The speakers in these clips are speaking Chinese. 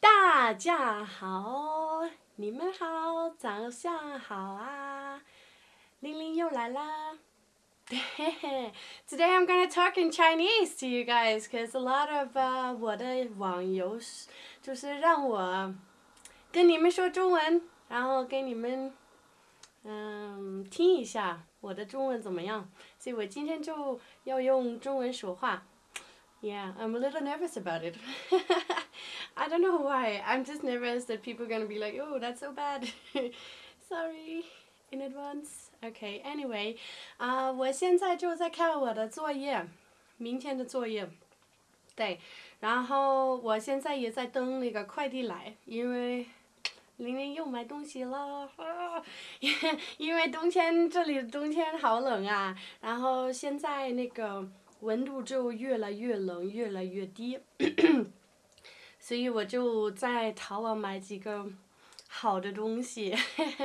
大家好，你们好，早上好啊！玲玲又来啦。Today I'm gonna talk in Chinese to you guys, cause a lot of uh, 我的网友就是让我跟你们说中文，然后给你们嗯听一下我的中文怎么样，所以我今天就要用中文说话。Yeah, I'm a little nervous about it. I don't know why. I'm just nervous that people are gonna be like, oh, that's so bad. Sorry in advance. Okay, anyway, 啊、我现在就在看我的作业，明天的作业。对，然后我现在也在等那个快递来，因为玲玲又买东西了，啊、因因为冬天这里的冬天好冷啊，然后现在那个温度就越来越冷，越来越低，所以我就在淘宝买几个好的东西，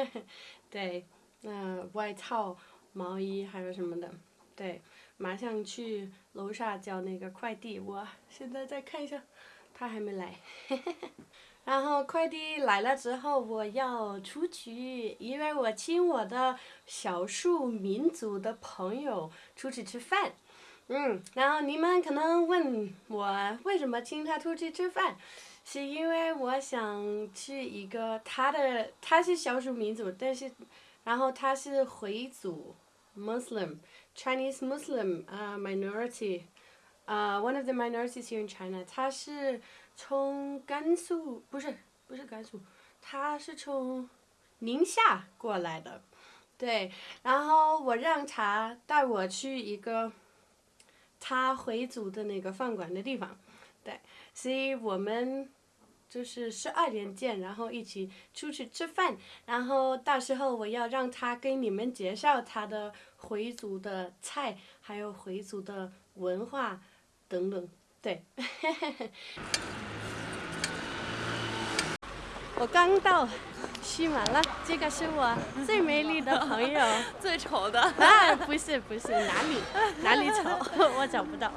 对，嗯、外套、毛衣还有什么的，对，马上去楼下叫那个快递，我现在再看一下，他还没来。然后快递来了之后，我要出去，因为我请我的少数民族的朋友出去吃饭。嗯，然后你们可能问我为什么请他出去吃饭，是因为我想去一个他的他是少数民族，但是然后他是回族，Muslim Chinese Muslim 啊、minority，啊、one of the minorities here in China，他是从甘肃不是不是甘肃，他是从宁夏过来的，对，然后我让他带我去一个他回族的那个饭馆的地方，对，所以我们就是十二点见，然后一起出去吃饭，然后到时候我要让他给你们介绍他的回族的菜，还有回族的文化等等，对。我刚到西马了，这个是我最美丽的朋友。最丑的。啊，不是不是，哪里 哪里丑，我找不到。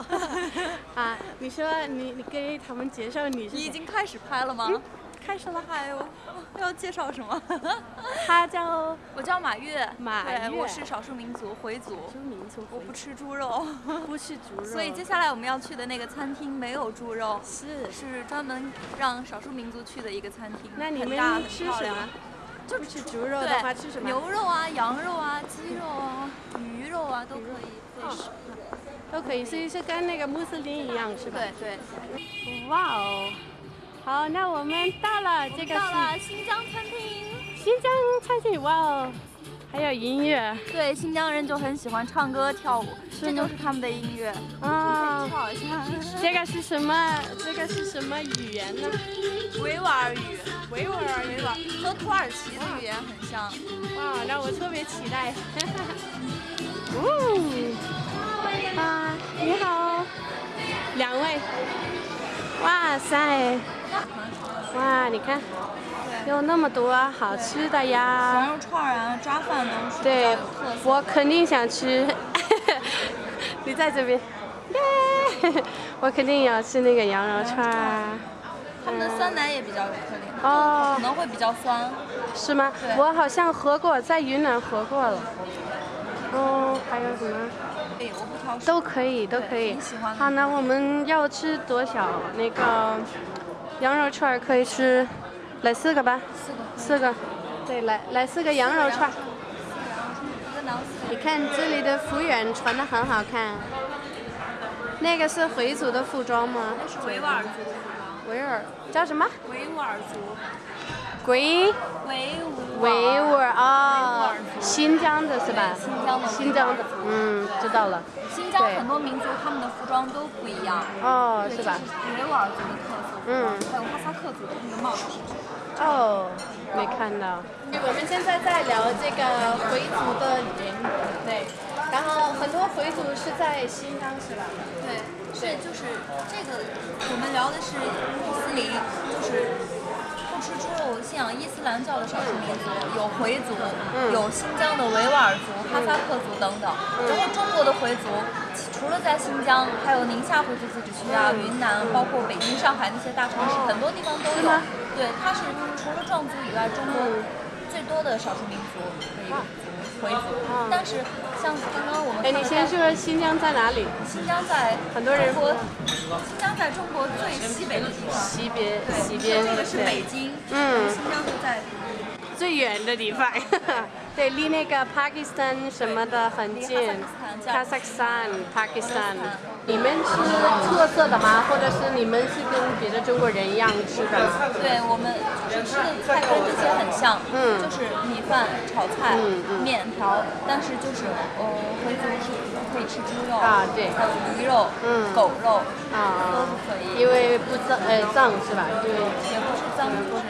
啊，你说你你给他们介绍你是？你已经开始拍了吗？开始了。还有 要介绍什么？他叫 我叫马月，马对，月我是少数民族回族，少数民族？我不吃猪肉，不吃猪肉。所以接下来我们要去的那个餐厅没有猪肉，是。是专门让少数民族去的一个餐厅。那你们吃什么？？就不吃猪肉的话吃什么？牛肉啊、羊肉啊、鸡肉啊、鱼肉啊都可以。哦 fish 都可以，所以是跟那个穆斯林一样是吧？对对。哇哦，好，那我们到了，这个到了新疆餐厅。新疆餐厅，哇哦，还有音乐对，新疆人就很喜欢唱歌跳舞，这吗就是他们的音乐。啊。跳一下。这个是什么？这个是什么语言呢？维吾尔语，维吾尔语。和土耳其的语言很像。哇，那我特别期待。哦，啊，你好，两位。哇塞，哇，你看，有那么多好吃的呀。羊肉串啊，抓饭都是比较对。我肯定想吃。你在这边，耶！我肯定要吃那个羊肉串儿。他们的酸奶也比较有特点，哦可，能会比较酸。是吗？对我好像喝过，在云南喝过了。哦，还有什么？对，我不挑食。都可以，都可以。好，那我们要吃多少？那个羊肉串儿可以吃，来四个吧。四个。四个。对，来来四个羊肉串你看这里的服务员穿的很好看。那个是回族的服装吗？那是维吾尔族的服装。维吾尔叫什么？维吾尔族。维维吾维吾尔啊新疆的是吧？新疆的新疆的，嗯，知道了。新疆很多民族他们的服装都不一样。哦，是吧？？维吾尔族的特色，嗯还有哈萨克族的那个帽子。哦，没看到。我们现在在聊这个回族的人，对，然后很多回族是在新疆是吧？对，是就是这个，我们聊的是穆斯林，就是不吃猪肉，信仰伊斯兰教的少数民族有回族，有新疆的维吾尔族、哈萨克族等等。然后中国的回族，除了在新疆，还有宁夏回族自治区啊、云南，包括北京、上海那些大城市，很多地方都有。对，它是除了壮族以外，中国最多的少数民族的一个族。回族，但是像刚刚我们，哎，你先说新疆在哪里？新疆在很多人说，新疆在中国最西北的地方。西边，西边，这个是北京。嗯。新疆是在最远的地方。对，离那个 Pakistan 什么的很近。哈萨克斯坦，巴基斯坦。你们吃特色的吗？或者是你们是跟别的中国人一样吃的？对，我们就是吃的菜跟这些很像，嗯，就是米饭、炒菜、面条，但是就是呃，回族是可以吃猪肉啊，对，还有鱼肉、嗯，狗肉啊，都是可以。因为不脏，呃，脏是吧？对，也不是脏，就是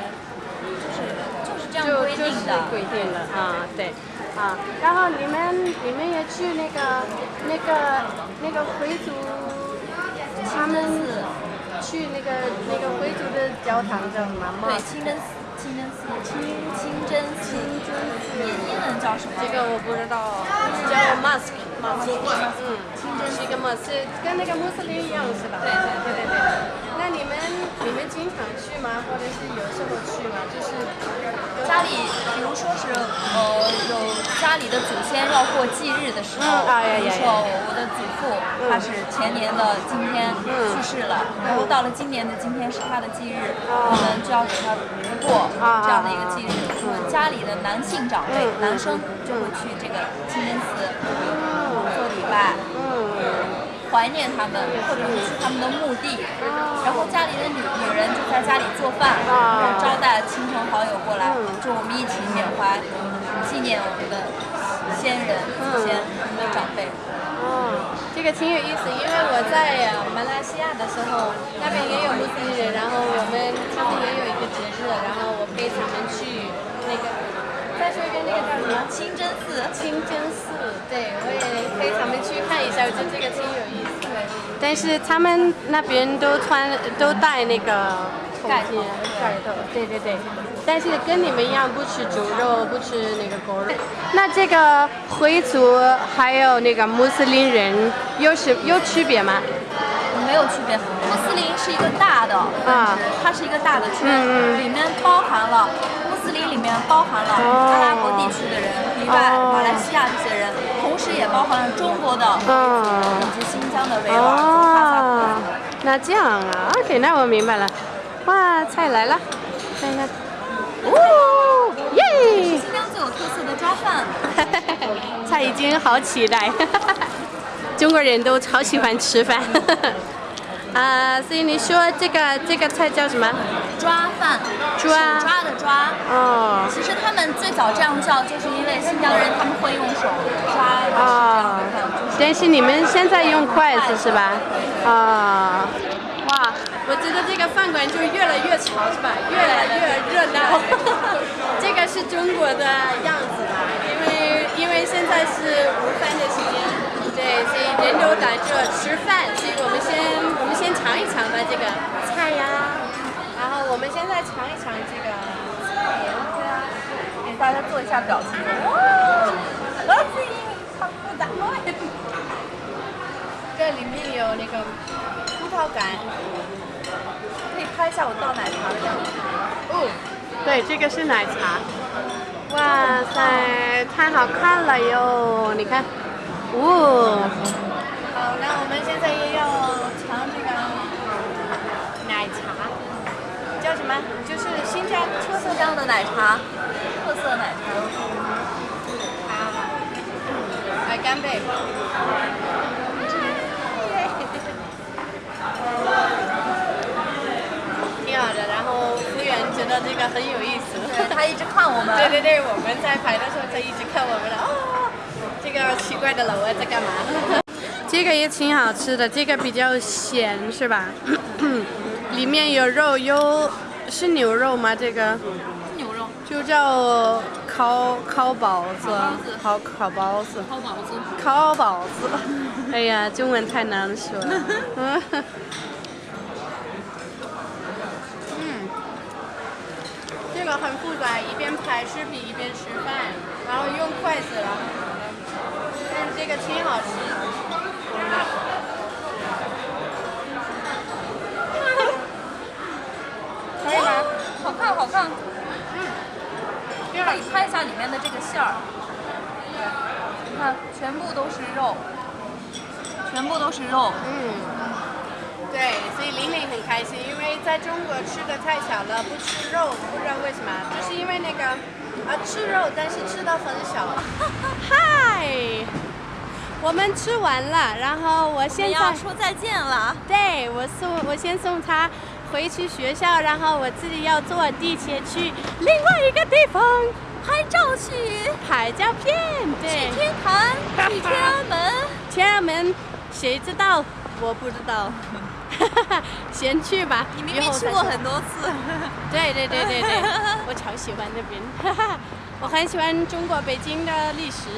就是就是这样规定的，规定的啊，对。啊，然后你们你们也去那个那个那个回族，他们去那个那个回族的教堂叫什么？吗？对，清真寺，清真寺，清清真寺，英英文叫什么？这个我不知道，叫 mosque，mosque，嗯，清真是一个 mosque，跟那个穆斯林一样是吧？对对对对对。那你们你们经常去吗？或者是有时候去吗？就是家里，比如说是呃有家里的祖先要过忌日的时候，比如说我的祖父他是前年的今天去世了，然后到了今年的今天是他的忌日，我们就要给他过这样的一个忌日。我们家里的男性长辈男生就会去这个清真寺做礼拜。怀念他们，或者是去他们的墓地，然后家里的女女人就在家里做饭，然后招待亲朋好友过来，就我们一起缅怀、纪念我们的先人、祖先、我们的长辈。哦，这个挺有意思，因为我在马来西亚的时候，那边也有穆斯林人，然后我们他们也有一个节日，然后我陪他们去那个。再说一遍，那个叫什么？清真寺。清真寺，对，我也陪他们去看一下，我觉得这个挺有意思。但是他们那边都穿都戴那个盖头，盖头，对对对。但是跟你们一样，不吃猪肉，不吃那个狗肉。那这个回族还有那个穆斯林人有什有区别吗？没有区别，穆斯林是一个大的啊，它是一个大的圈，里面包含了。里面包含了阿拉伯地区的人，以外马来西亚这些人，同时也包含了中国的以及新疆的维吾尔族、哈萨克那这样啊，OK，那我明白了。哇，菜来了，看一下。哦，耶！新疆最有特色的抓饭。菜已经好期待，中国人都超喜欢吃饭。啊，所以你说这个这个菜叫什么？抓，抓抓的抓。哦。其实他们最早这样叫，就是因为新疆人他们会用手抓。啊。但是你们现在用筷子是吧？啊。哇，我觉得这个饭馆就越来越潮是吧？越来越热闹。这个是中国的样子吧？因为因为现在是午饭的时间。对，所以人都在这吃饭，所以我们先我们先尝一尝吧这个菜呀，我们现在尝一尝这个菜呀，给大家做一下表情。哇，这里面有那个葡萄干，可以拍一下我倒奶茶的样子。哦，对，这个是奶茶。哇塞，太好看了哟！你看。哦，好，那我们现在也要尝这个奶茶，叫什么？就是新疆特色疆的奶茶，特色奶茶。好，来干杯！挺好的，然后服务员觉得这个很有意思，他一直看我们。对对对，我们在排的时候他一直看我们了。哦。这个奇怪的老外，在干嘛？这个也挺好吃的，这个比较咸是吧？里面有肉，有是牛肉吗？这个牛肉就叫烤烤包子，烤烤包子，烤包子，烤包子。哎呀，中文太难说了。嗯，这个很复杂，一边拍视频一边吃饭，然后用筷子然后什么的。但是这个挺好吃。可以吗？好看，好看。嗯。里面的这个馅儿。你看，全部都是肉，全部都是肉。嗯。对，所以玲玲很开心，因为在中国吃的太少了，不吃肉，不知道为什么，就是因为那个啊吃肉，但是吃的很少。嗨，我们吃完了，然后我现在要说再见了。对，我送我先送他回去学校，然后我自己要坐地铁去另外一个地方拍照去拍照片。对，去天坛，去天安门。天安门，谁知道？我不知道。先去吧。你明明去过很多次。对对对对对，我超喜欢那边，我很喜欢中国北京的历史。